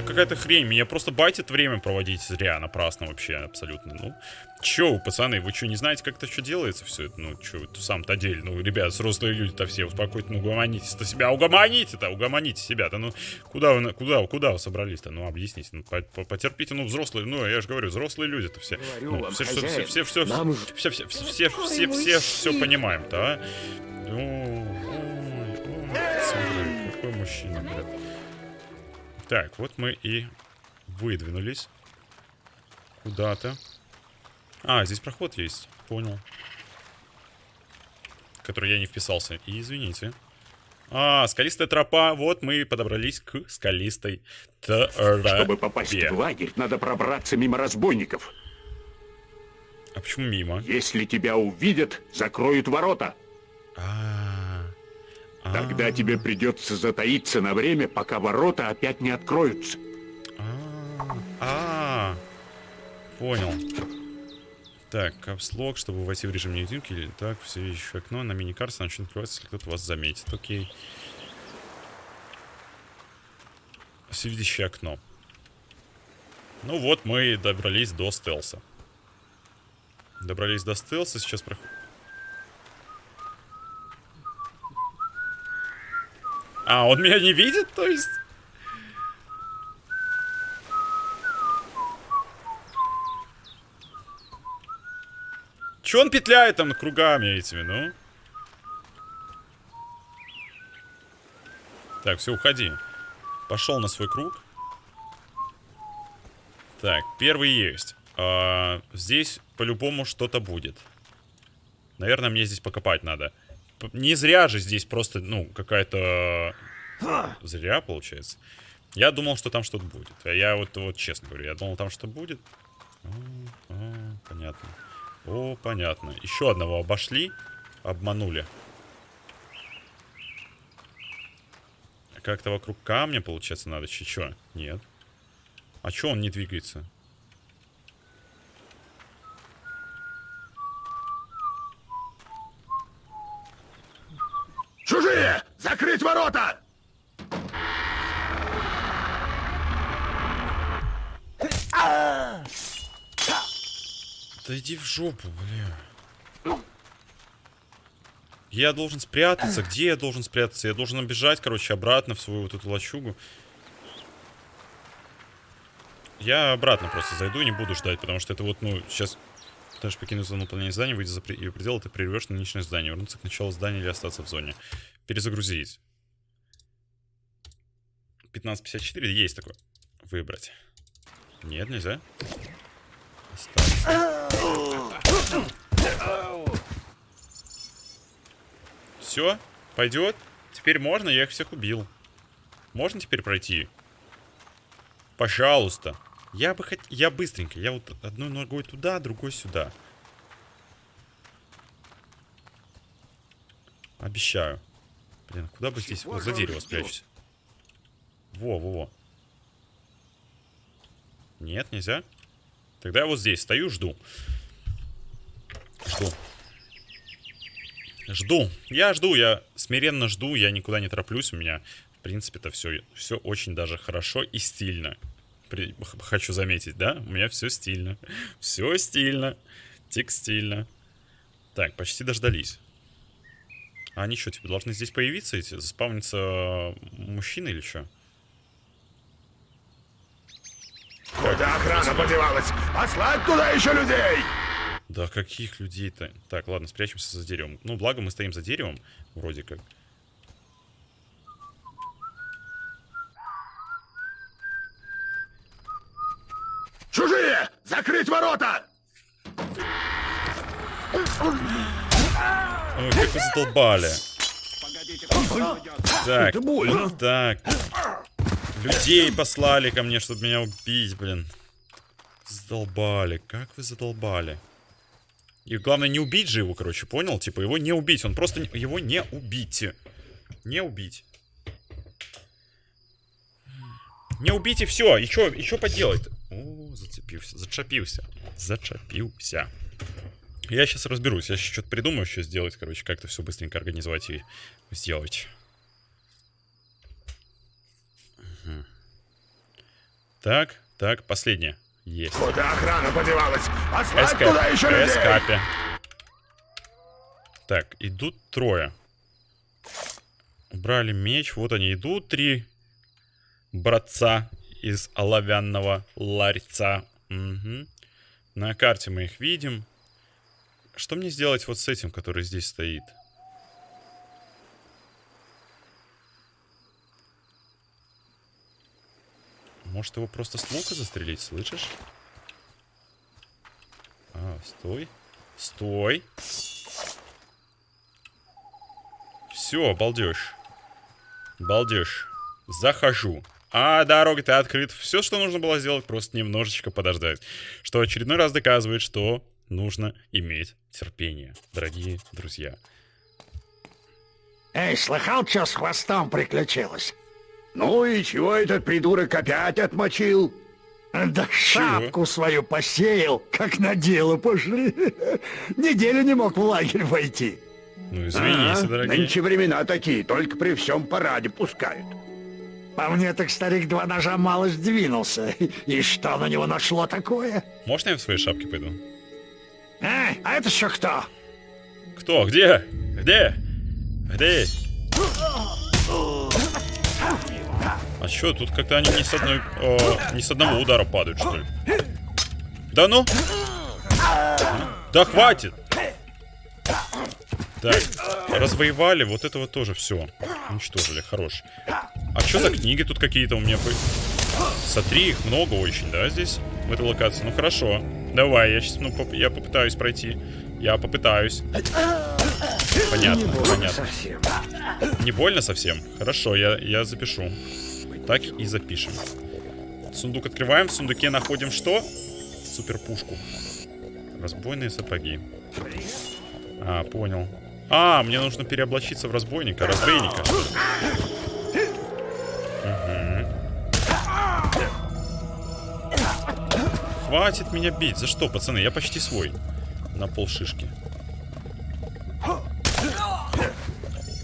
Это какая-то хрень. Меня просто байтит время проводить зря, напрасно вообще, абсолютно. Ну, чё вы, пацаны, вы что, не знаете, как это что делается все это? Ну, чё, это сам-то дель. Ну, ребят, взрослые люди-то все, успокойте, ну, угомонитесь-то себя, угомоните-то, угомоните себя-то. Ну, куда вы, куда, куда вы собрались-то? Ну, объясните, ну, по- по- потерпите, ну, взрослые, ну, я же говорю, взрослые люди-то все. Говорю Ну, вам, все, все, хозяин, все, все, все, нам все, все, все, все, все, все, все понимаем-то, а? Ой, ой, ой, смотри, какой мужчина, блядь. Так, вот мы и выдвинулись куда-то. А, здесь проход есть, понял. Который я не вписался. И извините. А, скалистая тропа. Вот мы и подобрались к скалистой тропе. Чтобы попасть в лагерь, надо пробраться мимо разбойников. А почему мимо? Если тебя увидят, закроют ворота. А, а, Тогда тебе придется затаиться на время, пока ворота опять не откроются. А, понял. Так, капслог, чтобы войти в режим невидимки, или так, все еще окно на миникарте начнет открываться, если кто-то вас заметит. Окей. Всевидящее окно. Ну вот, мы добрались до стелса. Добрались до стелса, сейчас проходим. А, он меня не видит, то есть? Че он петляет там кругами этими, ну? Так, все, уходи. Пошел на свой круг. Так, первый есть. А, здесь по-любому что-то будет. Наверное, мне здесь покопать надо. Не зря же здесь просто, ну, какая-то... Зря, получается. Я думал, что там что-то будет. А Я вот, вот честно говорю, я думал, там что будет. О, о, понятно. О, понятно. Еще одного обошли. Обманули. Как-то вокруг камня, получается, надо. Че? Нет. А чё он не двигается? Чужие! Закрыть ворота! Да иди в жопу, бля. Я должен спрятаться. Где я должен спрятаться? Я должен бежать, короче, обратно в свою вот эту лачугу. Я обратно просто зайду и не буду ждать, потому что это вот, ну, сейчас... Даже покинуть зону выполнения здания, выйти за ее пределы, ты прервешь нынешнее здание. Вернуться к началу здания или остаться в зоне. Перезагрузить. 15.54 есть такое. Выбрать. Нет, нельзя. Остаться. Все, пойдет. Теперь можно, я их всех убил. Можно теперь пройти? Пожалуйста. Я бы хотел... Я быстренько. Я вот одной ногой туда, другой сюда. Обещаю. Блин, куда бы здесь... Вот за дерево спрячусь. Во, во, во. Нет, нельзя. Тогда я вот здесь стою, жду. Жду. Жду. Я жду, я смиренно жду, я никуда не тороплюсь. У меня, в принципе-то, все, все очень даже хорошо и стильно. При- хочу заметить, да? У меня все стильно. Все стильно. Текстильно. Так, почти дождались. А они что, типа, должны здесь появиться эти? Заспавниться э, мужчины или что? Куда охрана подевалась? Послать туда еще людей! Да каких людей-то? Так, ладно, спрячемся за деревом. Ну, благо мы стоим за деревом, вроде как. Чужие! Закрыть ворота! Ой, как вы задолбали. Так, Это больно. так. Людей послали ко мне, чтобы меня убить, блин. Задолбали. Как вы задолбали. И главное не убить же его, короче, понял? Типа его не убить. Он просто... не- Его не убить. Не убить. Не убить и все. И что и чё поделать? О, зацепился. Зачепился. Зачепился. Я сейчас разберусь. Я сейчас что-то придумаю, что сделать, короче, как-то все быстренько организовать и сделать. Мгм. Так, так, последнее. Есть. Куда охрана подевалась? Послать СК. туда еще людей! СКП. Так, идут трое. Убрали меч. Вот они идут. Три братца из оловянного ларьца. Мгм. На карте мы их видим. Что мне сделать вот с этим, который здесь стоит? Может его просто с лука застрелить, слышишь? А, стой. Стой. Все, балдеж. Балдеж. Захожу. А дорога-то открыта. Все, что нужно было сделать, просто немножечко подождать. Что очередной раз доказывает, что нужно иметь терпение, дорогие друзья. Эй, слыхал, что с хвостом приключилось? Ну и чего этот придурок опять отмочил? Да шапку свою посеял, как на дело пошли. <laughs> Неделю не мог в лагерь войти. Ну, извините, А, дорогие. Нынче времена такие, только при всем параде пускают. По мне так старик два ножа мало сдвинулся. И что на него нашло такое? Можно я в своей шапке пойду? А, а это еще кто? Кто? Где? Где? Где? А чё, тут как-то они не с одной... э, не с одного удара падают, что ли? Да ну? Да хватит! Так, развоевали, вот этого тоже все. Уничтожили, хорош. А что за книги тут какие-то у меня? бы- Смотри, их много очень, да, здесь? В этой локации. Ну хорошо. Давай, я сейчас, ну, поп- я попытаюсь пройти. Я попытаюсь. Понятно, понятно. Совсем. Не больно совсем? Хорошо, я, я запишу. Так и запишем. Сундук открываем. В сундуке находим что? Суперпушку. Разбойные сапоги. А, понял. А, мне нужно переоблачиться в разбойника, разбойника. Мгм. Хватит меня бить. За что, пацаны? Я почти свой. На пол шишки.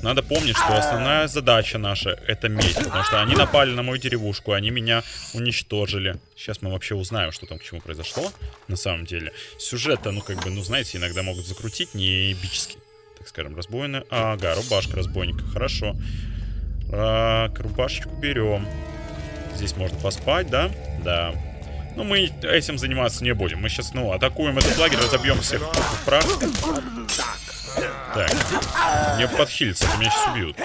Надо помнить, что основная задача наша это месть, потому что они напали на мою деревушку, они меня уничтожили. Сейчас мы вообще узнаем, что там к чему произошло на самом деле. Сюжет-то, ну как бы, ну знаете, иногда могут закрутить не эпически. Так скажем, разбойная... Ага, рубашка разбойника, хорошо. Так, рубашечку берем. Здесь можно поспать, да? Да. Ну, мы этим заниматься не будем. Мы сейчас, ну, атакуем этот лагерь, разобьем всех в. Так. Мне подхилиться, а меня сейчас убьют.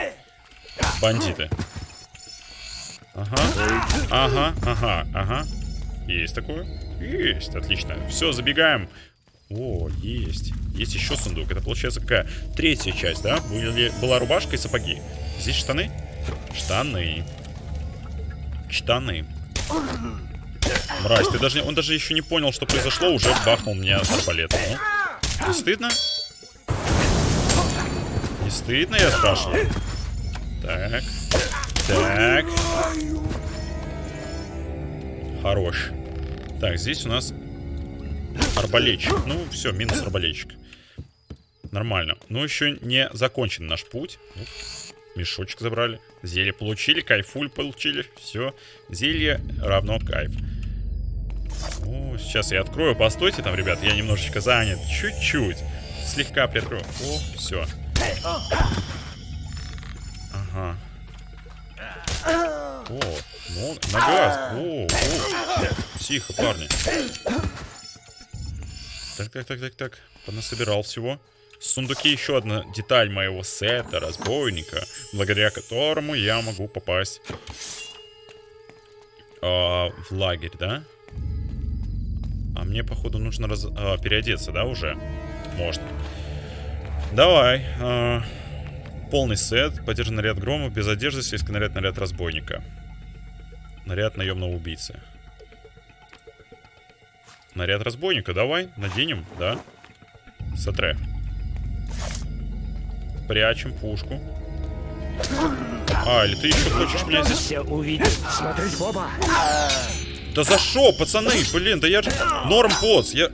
Бандиты. Ага. Ага, ага, ага. Есть такое? Есть, отлично. Все, забегаем. О, есть. Есть еще сундук. Это получается какая? Третья часть, да? Были, была рубашка и сапоги. Здесь штаны? Штаны. Штаны. Мразь, ты даже, он даже еще не понял, что произошло, уже бахнул меня арбалетом. Ну, не стыдно? Не стыдно, я спрашиваю? Так. Так. Хорош. Так, здесь у нас арбалетчик. Ну, все, минус арбалетчик. Нормально. Но еще не закончен наш путь. Ну, мешочек забрали. Зелье получили, кайфуль получили. Все. Зелье равно кайф. О, сейчас я открою. Постойте там, ребят. Я немножечко занят. Чуть-чуть. Слегка приоткрою. О, все. Ага. О, ну. О, о. Тихо, парни. Так, так, так, так, так. Понасобирал всего. В сундуке еще одна деталь моего сета, разбойника, благодаря которому я могу попасть а, в лагерь, да? А мне, походу, нужно раз... а, переодеться, да, уже? Можно. Давай. а, полный сет. Поддержан наряд грома. Без одежды. Сельский наряд, наряд разбойника. Наряд наемного убийцы. Наряд разбойника, давай, наденем, да? Сотре. Прячем пушку. А, или ты еще хочешь меня здесь... Все увидят. Смотреть в оба. Да за шо, пацаны, блин, да я же... Норм босс, я...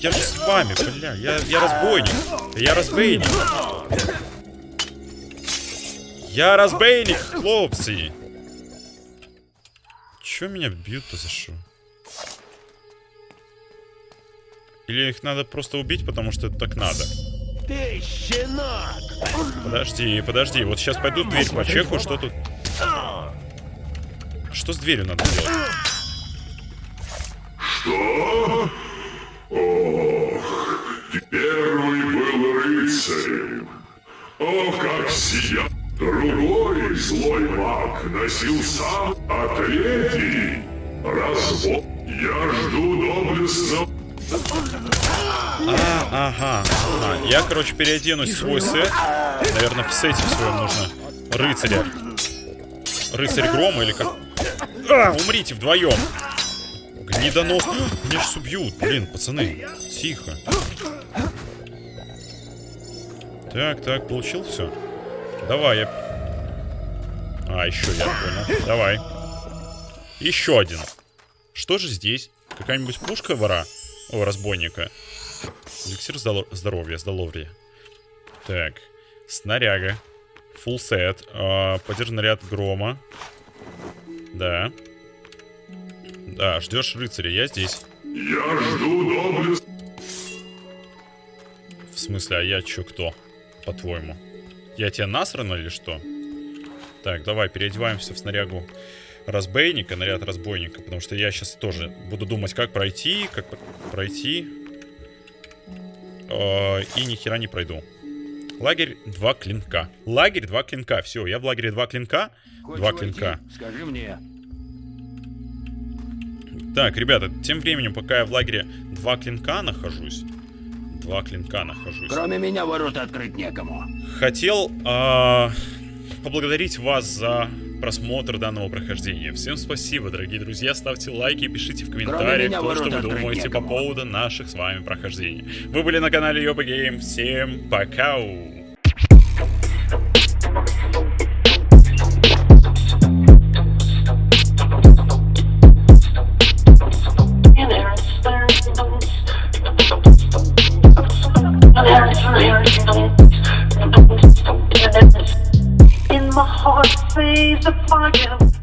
Я же с вами, бля, я, я разбойник. Я разбойник. Я разбойник, хлопцы. Чё меня бьют-то за шо? Или их надо просто убить, потому что это так надо? Ты щенок! Подожди, подожди. Вот сейчас пойду дверь почеку, что тут... Что с дверью надо делать? Первый был рыцарем. О, как сиял! Другой злой маг носил сам, а третий развод. Я жду доблестного А, ага. ага. Я, короче, переоденусь в свой сет. Наверное, в сете в своем нужно рыцаря. Рыцарь грома или как? А, умрите вдвоем. Гнидонос. Меня сейчас убьют. Блин, пацаны. Тихо. Так, так, получил все. Давай, я... А, еще я понял. Давай. Еще один. Что же здесь? Какая-нибудь пушка вора? О, разбойника. Эликсир здоро- здоровья, здоровья. Так. Снаряга. Фулл сет. А, поддержан ряд грома. Да. Да, ждешь рыцаря, я здесь. Я жду доблестного В смысле, а я чё, кто? По-твоему? Я тебе насрано или что? Так, давай, переодеваемся в снарягу разбойника, наряд разбойника, потому что я сейчас тоже буду думать, как пройти, как пр- пройти. Э, И ни хера не пройду. Лагерь два клинка. Лагерь два клинка. Все, я в лагере два клинка. Два клинка. Скажи мне. Так, ребята, тем временем, пока я в лагере два клинка нахожусь. Два клинка нахожусь. Кроме меня ворота открыть некому. Хотел а, поблагодарить вас за просмотр данного прохождения. Всем спасибо, дорогие друзья, ставьте лайки и пишите в комментариях то, что вы думаете некому. по поводу наших с вами прохождений. Вы были на канале Йоба Гейм, всем пока! Thank you. my heart sees the fire.